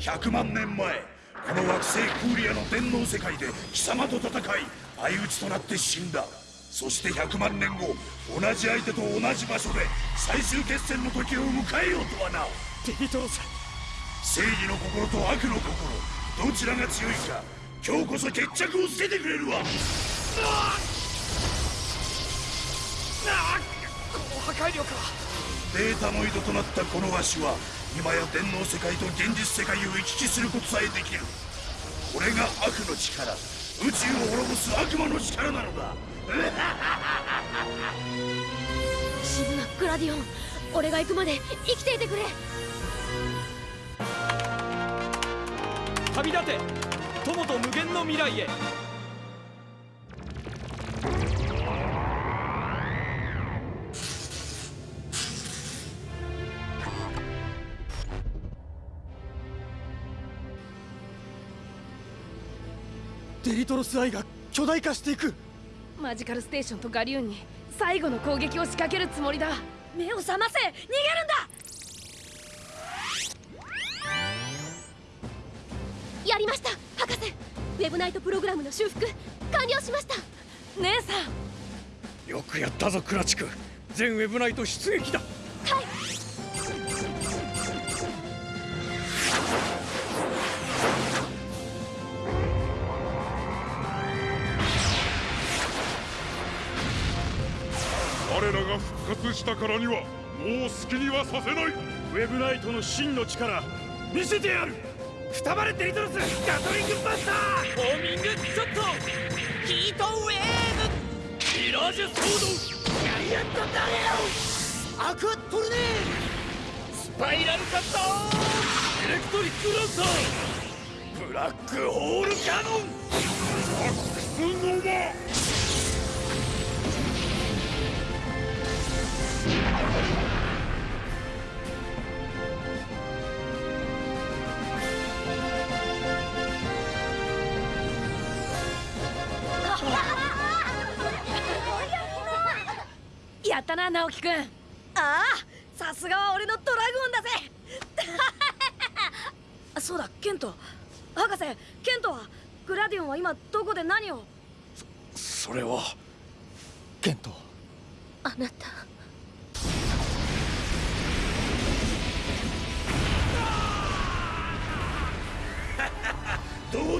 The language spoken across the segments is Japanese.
皮肉なものだな100万年前この惑星クーリアの電脳世界で貴様と戦い相打ちとなって死んだ。そして100万年後同じ相手と同じ場所で最終決戦の時を迎えようとはな。デリトロス正義の心と悪の心どちらが強いか今日こそ決着をつけてくれるわ。この破壊力は。データノイドとなったこのわしは今や電脳世界と現実世界を行き来することさえできる。これが悪の力。宇宙を滅ぼす悪魔の力なのだ。沈むグラディオン俺が行くまで生きていてくれ。旅立て。友と無限の未来へデリトロスアイが巨大化していく。マジカルステーションとガリューンに最後の攻撃を仕掛けるつもりだ。目を覚ませ！逃げるんだ！やりました！博士！ウェブナイトプログラムの修復！完了しました！姉さん！よくやったぞクラチク全ウェブナイト出撃だしたからにはもう好きにはさせない。ウェブナイトの真の力見せてやる。くたばれデリトロスガトリングバスター。ホーミングショットヒートウェーブ。ミラージュソードガリアットダレロアクアトルネースパイラルカッターエレクトリックランサー。ブラックホールキャノン。マックスノバやったな直樹くん。ああさすがは俺のドラグオンだぜ。そうだケント。博士ケントは？グラディオンは今どこで何を？それはケント。あなた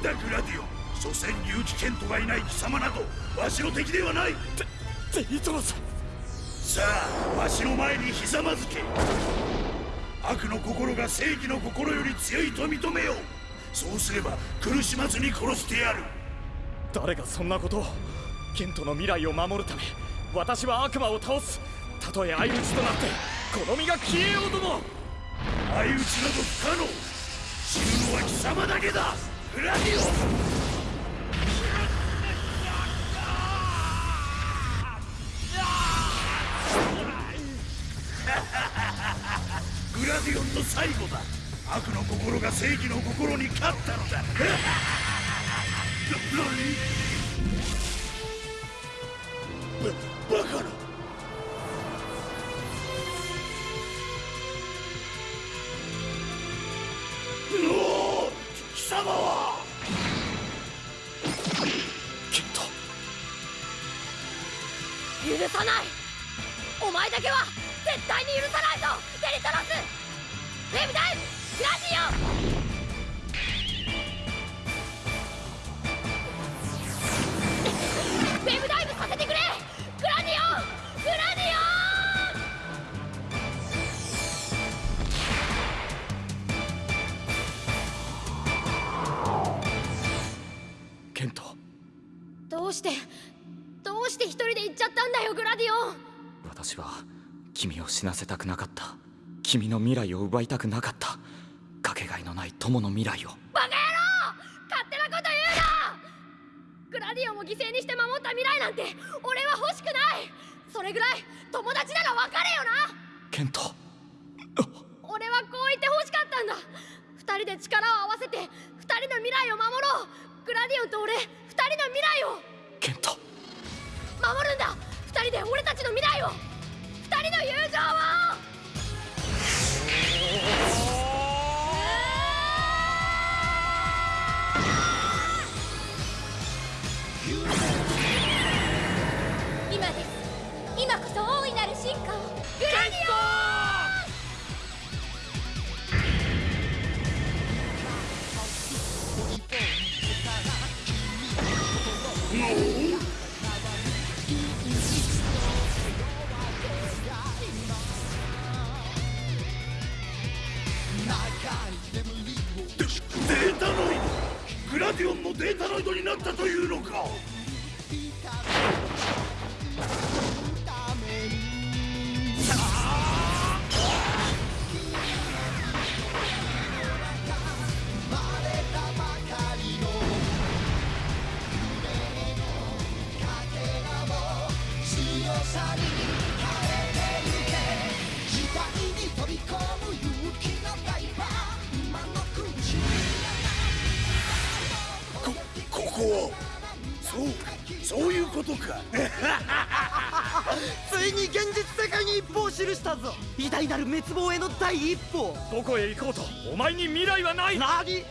どうだグラディオン所詮竜気ケントがいない貴様などわしの敵ではない。デリトロスさ。あわしの前にひざまずけ。悪の心が正義の心より強いと認めよう。そうすれば苦しまずに殺してやる。誰がそんなことを。ケントの未来を守るため私は悪魔を倒す。たとえ相打ちとなってこの身が消えようとも。相打ちなど不可能。死ぬのは貴様だけだグラディオングラディオンの最後だ。悪の心が正義の心に勝ったのだ。うしてどうして一人で行っちゃったんだよグラディオン。私は君を死なせたくなかった。君の未来を奪いたくなかった。かけがえのない友の未来を。バカ野郎！勝手なこと言うな！グラディオンを犠牲にして守った未来なんて俺は欲しくない！それぐらい友達なら別れよな！ケント。俺はこう言って欲しかったんだ！二人で力を合わせて二人の未来を守ろう！グラディオンと俺二人の未来をケント。守るんだ。二人で俺たちの未来を。二人の友情を。そうそういうことか。ついに現実世界に一歩を記したぞ。偉大なる滅亡への第一歩。どこへ行こうとお前に未来はない。何？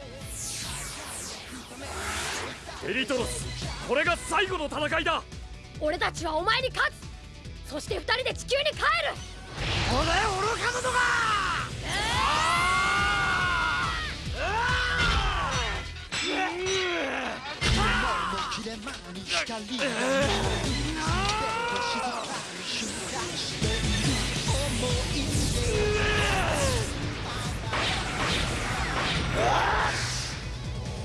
エリトロスこれが最後の戦いだ。俺たちはお前に勝つそして二人で地球に帰る。俺愚か者が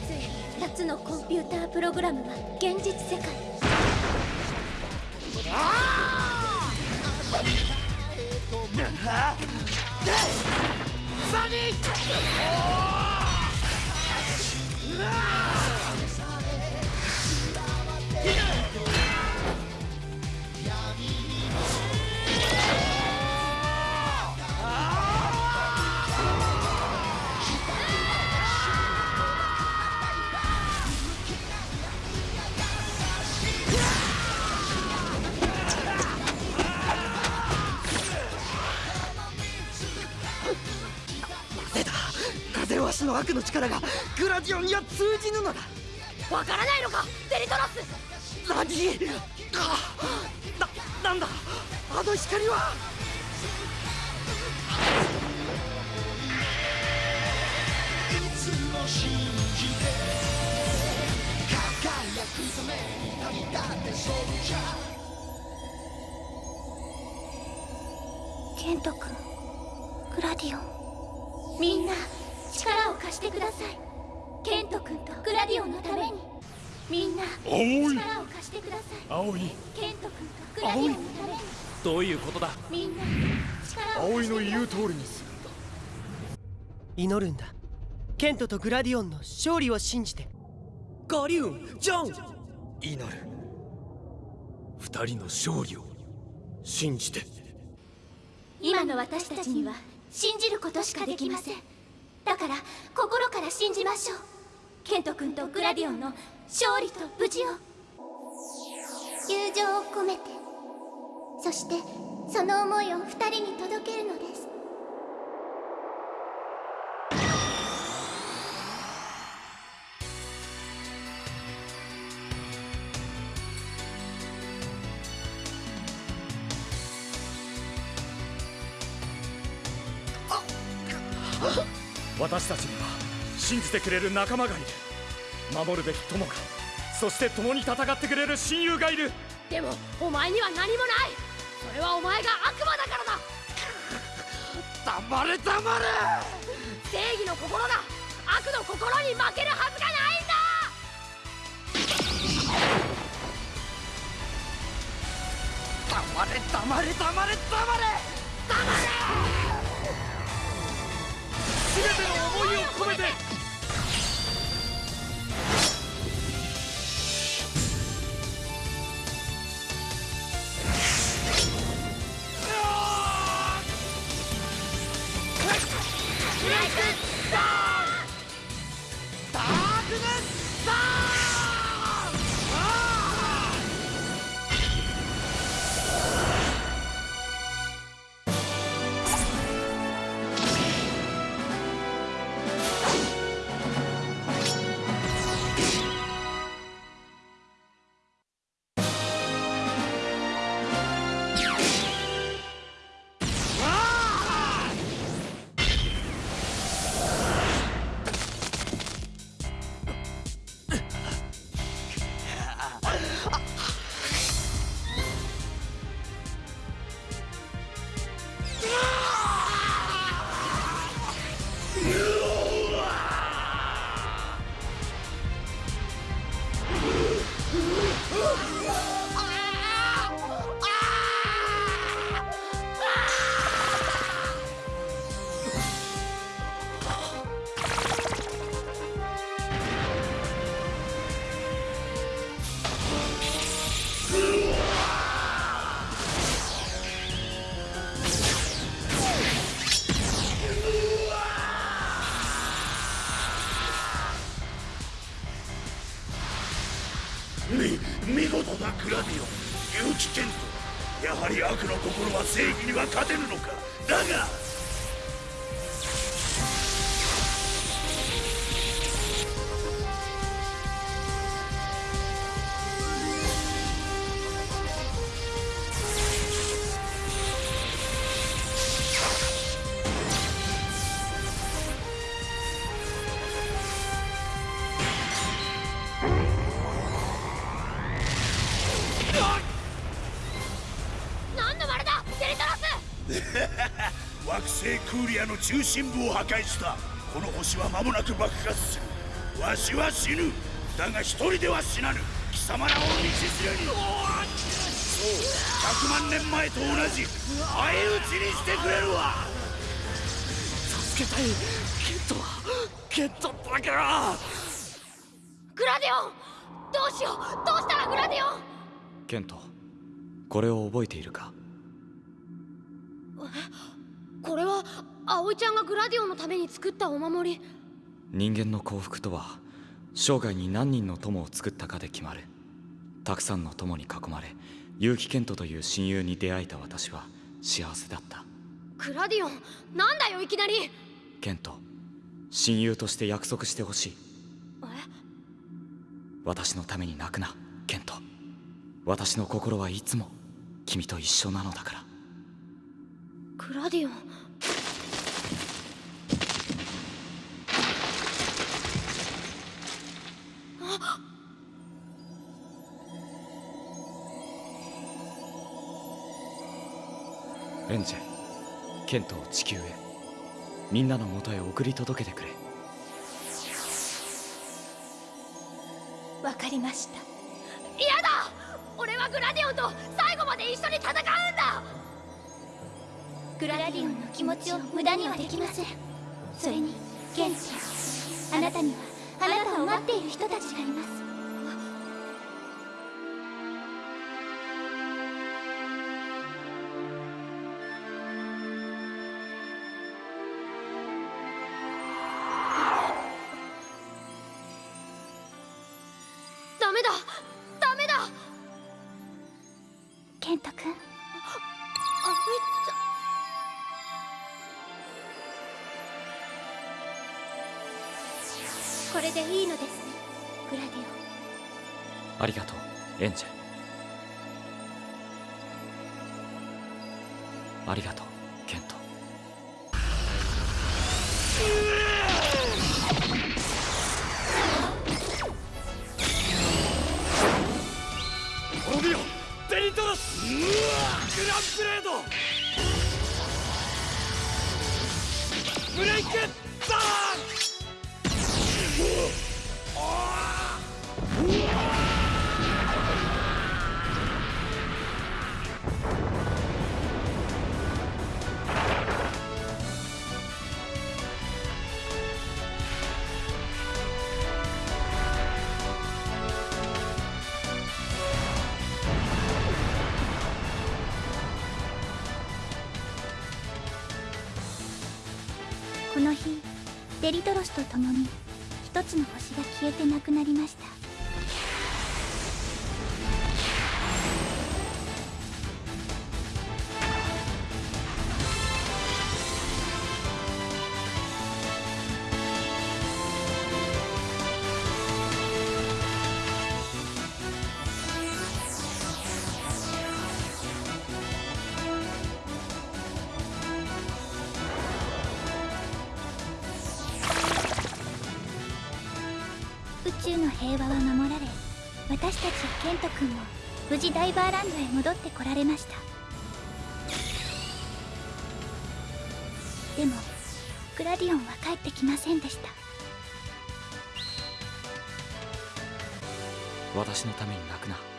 ついに2つのコンピュータープログラムが現実世界出何風わしの悪の力がグラディオンには通じぬのだ。わからないのかデリトロス何あななんだ？あの光は。信じて輝くために旅立ってソルジャーケント君グラディオン。みんな。力を貸してください。ケント君とグラディオンのために。みんな葵力を貸してください。葵ケント君とグラディオンのために。どういうことだ？みんな力を葵貸してください。の言う通りにするんだ祈るんだ。ケントとグラディオンの勝利を信じて。ガリューンジョン！祈る。二人の勝利を信じて。今の私たちには信じることしかできませんだから心から信じましょう。ケント君とグラディオンの勝利と無事を。友情を込めて。そしてその思いを2人に届けるので。す信じてくれる仲間がいる。守るべき友がそして共に戦ってくれる親友がいる。でもお前には何もない。それはお前が悪魔だからだ。黙れ黙れ。正義の心が悪の心に負けるはずがないんだ。黙れ黙れ黙れ。黙れ。全ての思いを込めて正義には勝て惑星クーリアの中心部を破壊した。この星は間もなく爆発する。わしは死ぬ。だが一人では死なぬ。貴様らを道連れに。そう。100万年前と同じ。相打ちにしてくれるわ。助けたい。ケントケントだけはグラディオン！どうしよう。どうしたらグラディオン？ケントこれを覚えているか？これは葵ちゃんがグラディオンのために作ったお守り。人間の幸福とは生涯に何人の友を作ったかで決まる。たくさんの友に囲まれ結城ケントという親友に出会えた私は幸せだった。グラディオンなんだよいきなり。えケント親友として約束してほしい。私のために泣くなケント。私の心はいつも君と一緒なのだからグラディオン。エンジェケントを地球へ。みんなの元へ送り届けてくれ。わかりました。嫌だ！俺はグラディオンと最後まで一緒に戦うんだグラディオンの気持ちを無駄にはできません。それにケントあなたにはあなたを待っている人たちがいます。ダメだ。ダメだ。ケント君れでいいのですね。グラディオン。ありがとうエンジェありがとうケント。オビオデリトロスグランブレード。ブレイクとともに一つの星が消えてなくなりました。ント君も無事ダイバーランドへ戻ってこられました。でもグラディオンは帰ってきませんでした。私のために泣くな。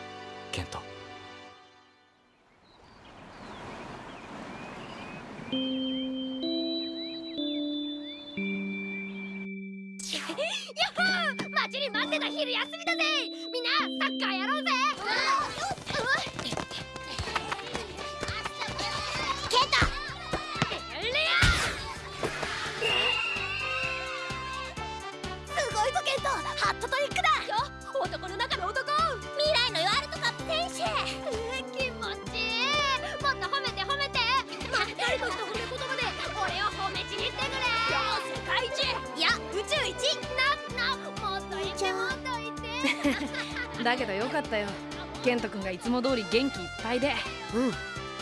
かったよ。ケント君がいつも通り元気いっぱいで。うん。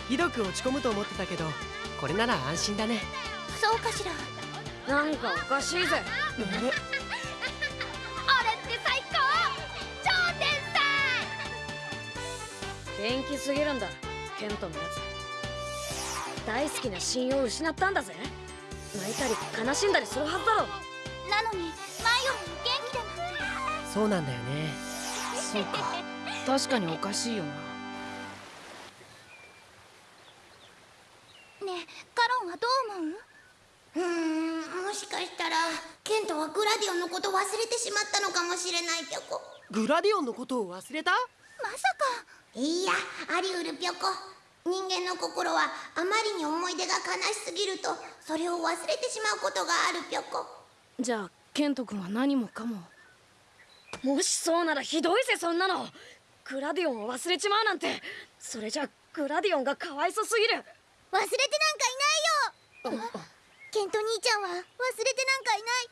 ひどく落ち込むと思ってたけどこれなら安心だね。そうかしら。なんかおかしいぜ。あれって最高？超天才元気すぎるんだ。ケントのやつ。大好きな親友を失ったんだぜ。泣いたり悲しんだりするはずだろ。なのにマイオンも元気だなんてそうなんだよねそうか。確かにおかしいよな。ねえカロンはどう思う？うーんもしかしたらケントはグラディオンのこと忘れてしまったのかもしれないピョコグラディオンのことを忘れた？まさか。いやありうるピョコ人間の心はあまりに思い出が悲しすぎるとそれを忘れてしまうことがあるピョコじゃあケント君は何もかも？もしそうならひどいぜそんなの。グラディオンを忘れちまうなんて。それじゃグラディオンがかわいそすぎる。忘れてなんかいないよ。ケント兄ちゃんは忘れてなんかいない。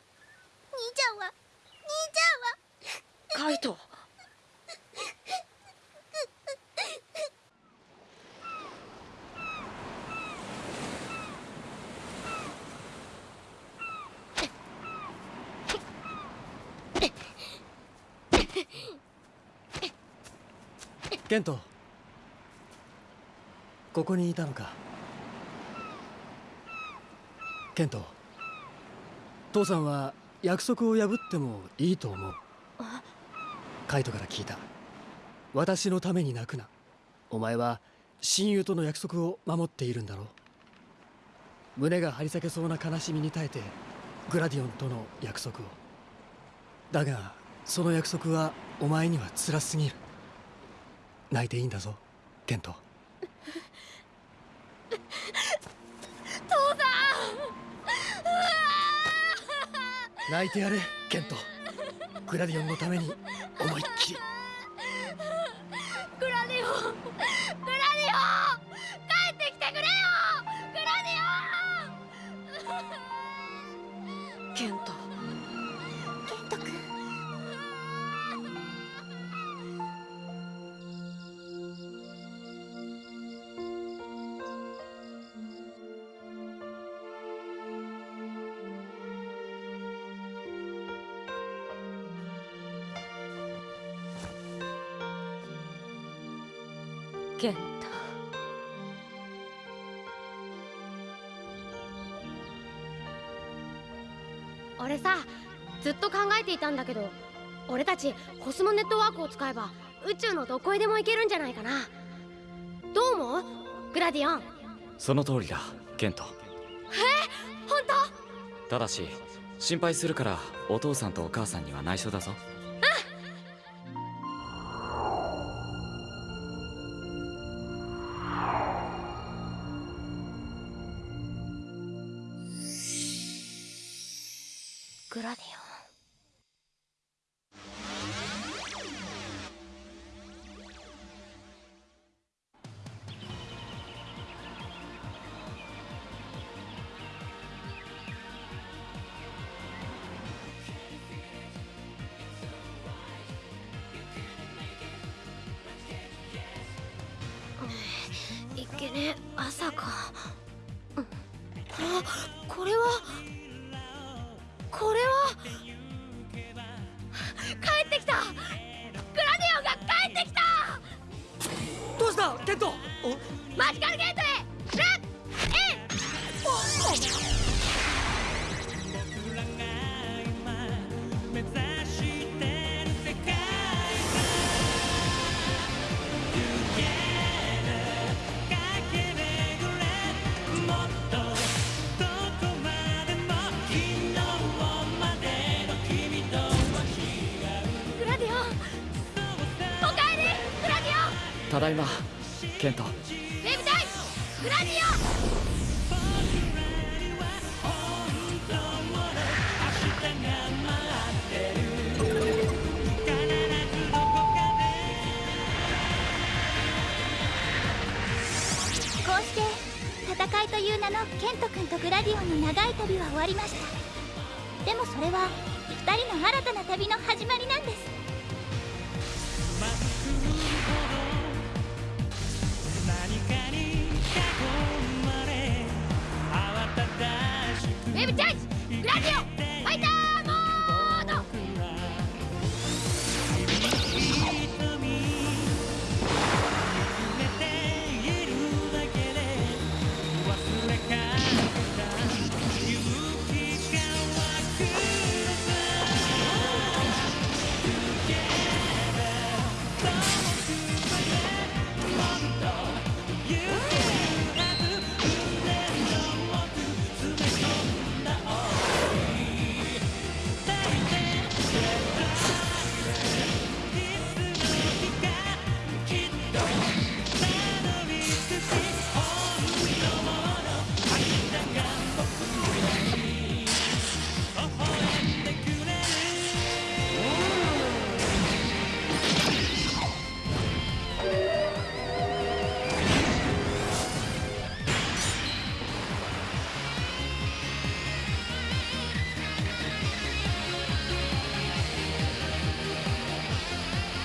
兄ちゃんは。兄ちゃんは。カイトケント。ここにいたのか。ケント父さんは約束を破ってもいいと思う。カイトから聞いた。私のために泣くな。お前は親友との約束を守っているんだろう。胸が張り裂けそうな悲しみに耐えてグラディオンとの約束を。だがその約束はお前には辛すぎる。泣いていいんだぞケント。泣いてやれケント。グラディオンのために思いっきり俺さずっと考えていたんだけど俺たちコスモネットワークを使えば宇宙のどこへでも行けるんじゃないかな。どう思う？グラディオン。その通りだケント。本ただし心配するからお父さんとお母さんには内緒だぞね朝か。あこれは戦いという名のケント君とグラディオンの長い旅は終わりました。でもそれは2人の新たな旅の始まりなんです。¡Radio!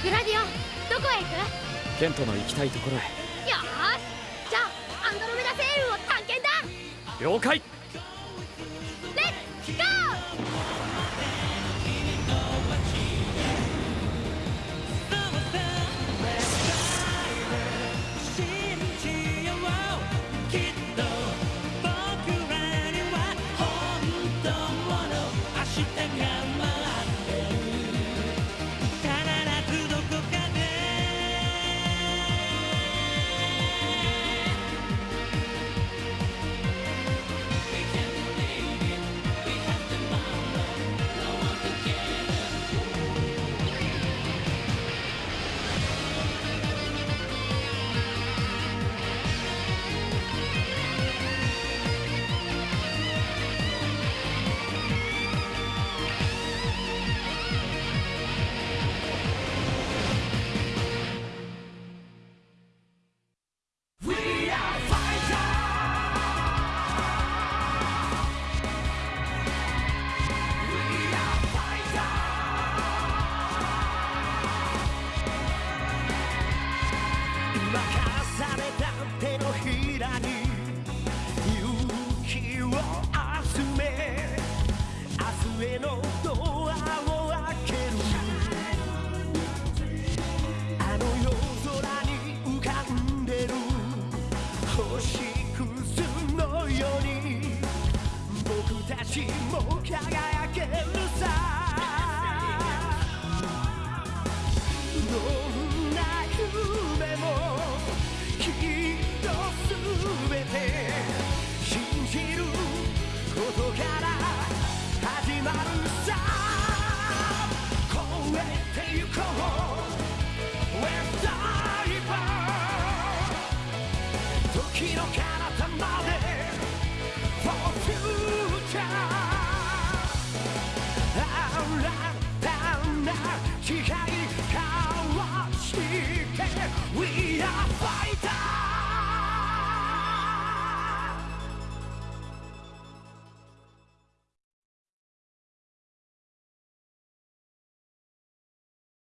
グラディオンどこへ行く？ケントの行きたいところへ。よーし。じゃあアンドロメダ星雲を探検だ。了解もう輝